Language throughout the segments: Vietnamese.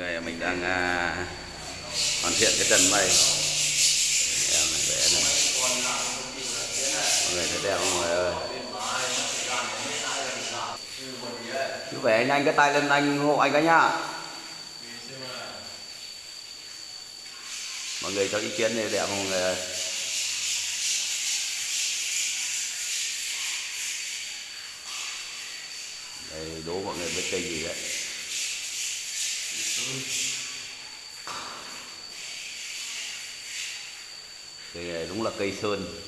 người mình đang à, hoàn thiện cái trần mây. Em vẽ này. Mọi người thấy đẹp không mọi người ơi? Chú vẽ nhanh cái tay lên anh hộ anh cái nhá. Mọi người cho ý kiến này đẹp không mọi người ơi? Đây đố mọi người biết cây gì đấy cây này đúng là cây sơn.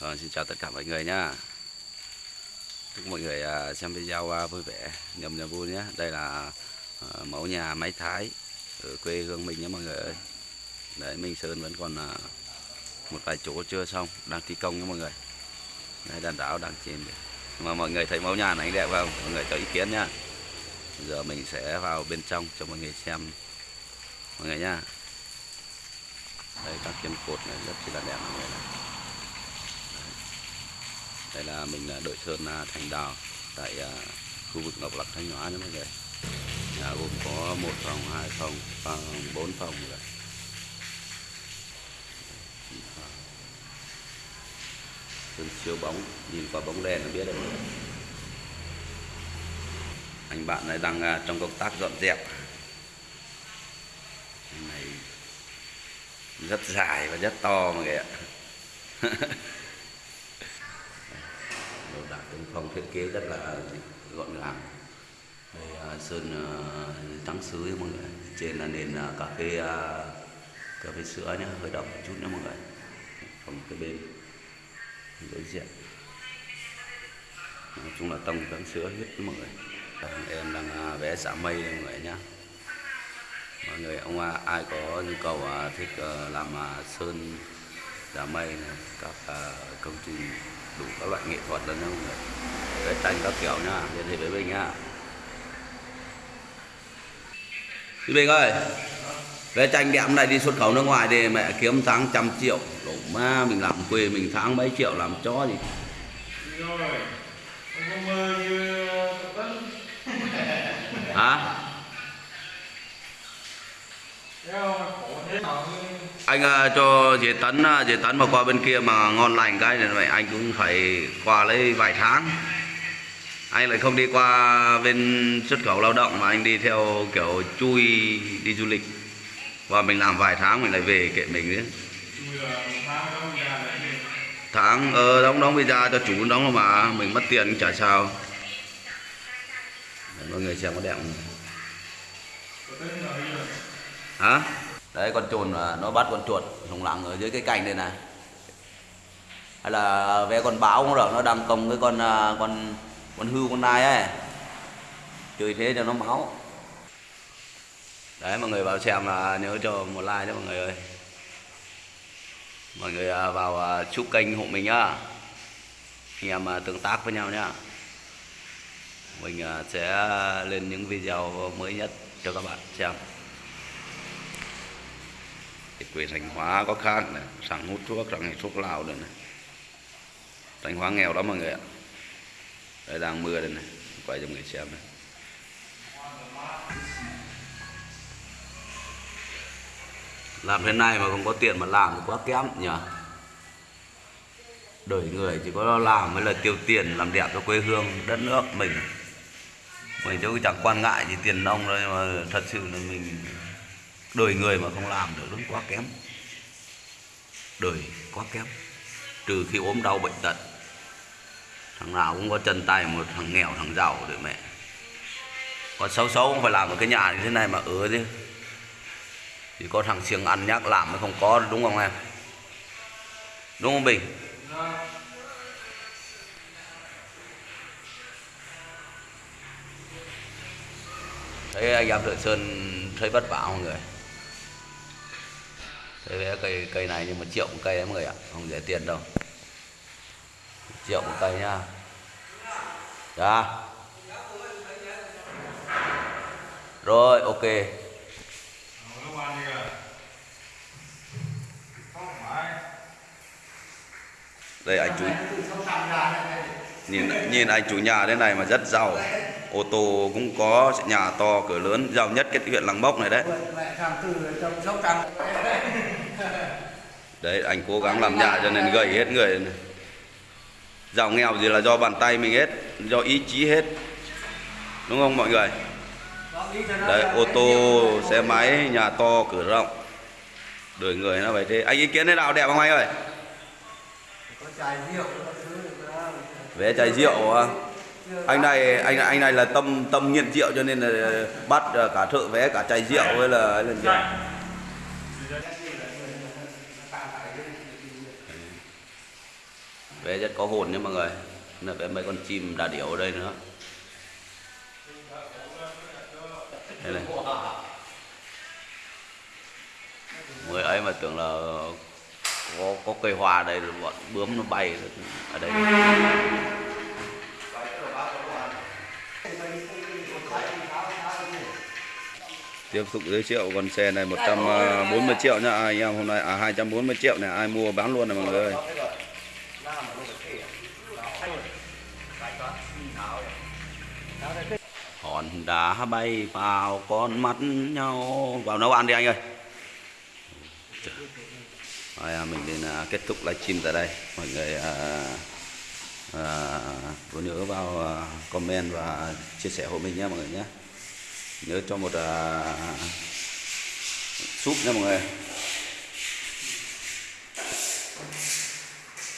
Rồi, xin chào tất cả mọi người nhá. Chúc mọi người à, xem video à, vui vẻ nhầm niềm vui nhé. Đây là à, mẫu nhà máy thái ở quê hương mình nhé mọi người ơi đấy Minh Sơn vẫn còn à, một vài chỗ chưa xong đang thi công nha mọi người. Đấy đàn đảo đang chìm mà mọi người thấy mẫu nhà này đẹp không? Mọi người cho ý kiến nhá. Giờ mình sẽ vào bên trong cho mọi người xem. Mọi người nhá. Đây các kiên cột này rất là đẹp mọi người này. đây là mình là đội sơn à, thành đào tại à, khu vực ngọc lặc thanh hóa nha mọi người. Nhà gồm có một phòng hai phòng và bốn phòng rồi. Sơn siêu bóng, nhìn qua bóng đèn nó biết đấy. Anh bạn này đang à, trong công tác dọn dẹp. Này rất dài và rất to mọi người ạ đồ đạc trong phòng thiết kế rất là gọn gàng. Đây à, sơn à, trắng sứ mọi người. Trên là nền cà phê cà phê sữa nhá, hơi đậm một chút nữa mọi người. Phòng cái bên đối diện. Nói chung là tông trắng sữa hết mọi người. Em đang à, vẽ xả mây mọi người nhá. Mọi người ông à, ai có nhu cầu à, thích ờ, làm sơn giả mây này, các công trình đủ các loại nghệ thuật luôn nha mọi người. Vẽ tranh các kiểu nhá liên hệ với mình nhá. Chị Bình ơi! Vẽ tranh đẹp này đi xuất khẩu nước ngoài thì mẹ kiếm tháng trăm triệu. Đổ ma mình làm quê mình tháng mấy triệu làm chó gì. Hả? Anh à, cho dì Tấn à, dì Tấn mà qua bên kia mà ngon lành cái này vậy anh cũng phải qua lấy vài tháng. Anh lại không đi qua bên xuất khẩu lao động mà anh đi theo kiểu chui đi du lịch và mình làm vài tháng mình lại về kệ mình nữa tháng ờ đóng đóng visa cho chủ đóng mà mình mất tiền chả sao. Đấy, mọi người xem có đẹp không? Hả? Đấy con chuồn nó bắt con chuột lủng lẳng ở dưới cái cành đây này. Hay là ve con báo cũng được nó đang công cái con à, con con hưu con nai ấy. Chơi thế cho nó máu đấy mọi người vào xem là nhớ cho một like nhé mọi người ơi mọi người à, vào à, chúc kênh hộ mình nhá anh em à, tương tác với nhau nhá mình sẽ lên những video mới nhất cho các bạn xem cái quê Thanh Hóa có khác này, sẵn hút thuốc, sẵn thuốc lào rồi này. thành Hóa nghèo lắm mọi người ạ. Đây đang mưa đây này, quay cho mọi người xem này. Làm thế này mà không có tiền mà làm thì quá kém nhỉ. Đời người chỉ có làm mới là tiêu tiền làm đẹp cho quê hương, đất nước mình. Mình chứ chẳng quan ngại gì tiền nông đâu nhưng mà thật sự là mình đời người mà không làm được đúng quá kém. Đời quá kém. Trừ khi ốm đau bệnh tật. Thằng nào cũng có chân tay một thằng nghèo thằng giàu để mẹ. Còn xấu xấu cũng phải làm một cái nhà như thế này mà ứa chứ chỉ có thằng siêng ăn nhắc làm mới không có, đúng không em? Đúng không bình? Thấy anh em thợ sơn thấy vất vả mọi người? Thấy cái cây cây này nhưng mà triệu một cây đấy mọi người ạ, không rẻ tiền đâu. Triệu một cây nhá. Dạ. Rồi, ok Nó qua đi rồi đây, anh chủ nhìn nhìn anh chủ nhà thế này mà rất giàu. Ô tô cũng có nhà to, cửa lớn, giàu nhất cái huyện lăng Bốc này đấy. Đấy, anh cố gắng làm nhà cho nên gầy hết người này. giàu nghèo gì là do bàn tay mình hết, do ý chí hết. Đúng không mọi người? Đấy, ô tô, xe máy, nhà to, cửa rộng. Đời người nó vậy thế. Anh ý kiến thế nào? Đẹp không anh ơi? Vé chai rượu à? anh này, anh anh này là tâm tâm nghiện rượu cho nên là bắt cả thợ vé, cả chai rượu hay là hay là gì? vé rất có hồn nha mọi người. Là vé mấy con chim đà điểu ở đây nữa. Đây này. Người ấy mà tưởng là có có cây hoa đây rồi bọn bướm nó bay ở đây. Tiếp tục giới thiệu con xe này 140 triệu nhá. Anh em hôm nay à 240 triệu này ai mua bán luôn này mọi người ơi. Hòn đá bay vào con mắt nhau. Vào nấu ăn đi anh ơi rồi, à, mình nên à, kết thúc livestream tại đây. Mọi người à, à, có nhớ vào à, comment và chia sẻ hộ mình nhé mọi người nhé nhớ cho một à, súp nha mọi người.